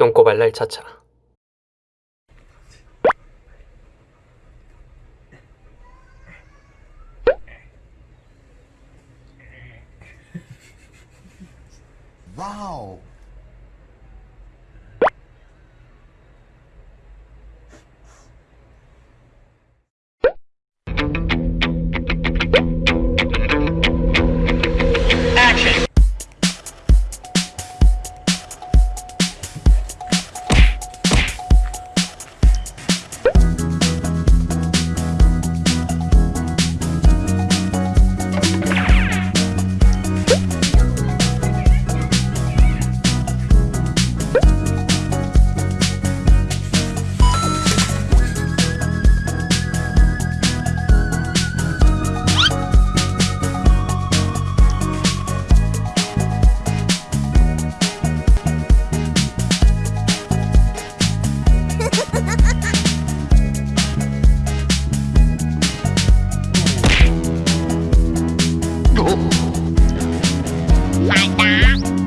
똥꼬 발랄 차차. 와우. like that.